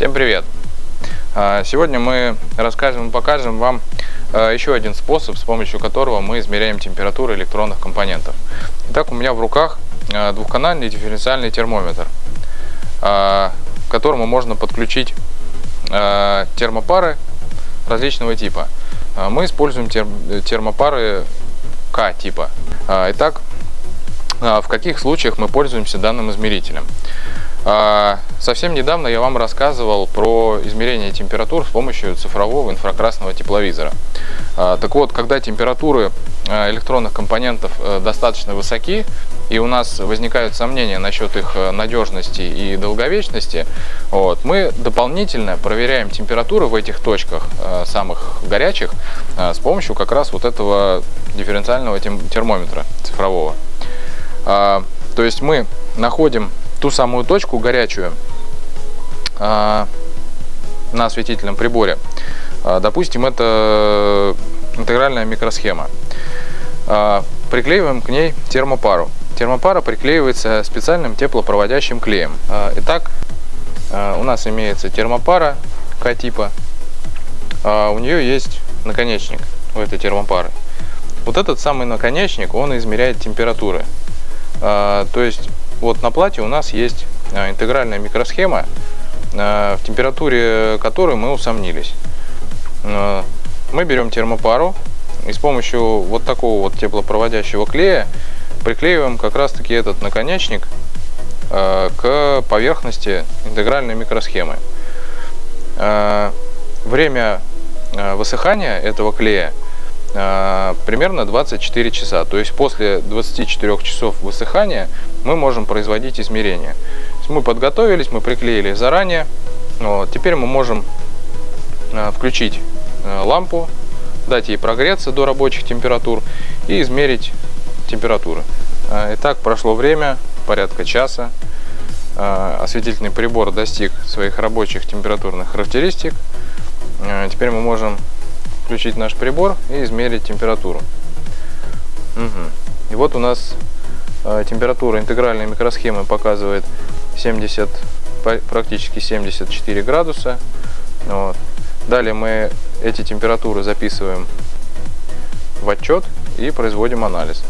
Всем привет! А, сегодня мы расскажем и покажем вам а, еще один способ, с помощью которого мы измеряем температуру электронных компонентов. Итак, у меня в руках а, двухканальный дифференциальный термометр, к которому можно подключить термопары различного типа. Мы используем термопары К типа. Итак, в каких случаях мы пользуемся данным измерителем? А, совсем недавно я вам рассказывал про измерение температур с помощью цифрового инфракрасного тепловизора. А, так вот, когда температуры а, электронных компонентов э, достаточно высоки, и у нас возникают сомнения насчет их э, надежности и долговечности, вот, мы дополнительно проверяем температуры в этих точках, э, самых горячих, с помощью как раз вот этого дифференциального термометра цифрового. То есть мы находим ту самую точку горячую а, на осветительном приборе. А, допустим, это интегральная микросхема. А, приклеиваем к ней термопару. Термопара приклеивается специальным теплопроводящим клеем. Итак, у нас имеется термопара К-типа. У нее есть наконечник у этой термопары. Вот этот самый наконечник, он измеряет температуры. То есть вот на плате у нас есть а, интегральная микросхема, а, в температуре которой мы усомнились. А, мы берем термопару и с помощью вот такого вот теплопроводящего клея приклеиваем как раз таки этот наконечник к поверхности интегральной микросхемы. Время высыхания этого клея примерно 24 часа. То есть после 24 часов высыхания мы можем производить измерения. Мы подготовились, мы приклеили заранее. Вот. Теперь мы можем а, включить а, лампу, дать ей прогреться до рабочих температур и измерить температуры. Итак, прошло время, порядка часа. Осветительный прибор достиг своих рабочих температурных характеристик. Теперь мы можем включить наш прибор и измерить температуру. Угу. И вот у нас э, температура интегральной микросхемы показывает 70, практически 74 градуса. Вот. Далее мы эти температуры записываем в отчет и производим анализ.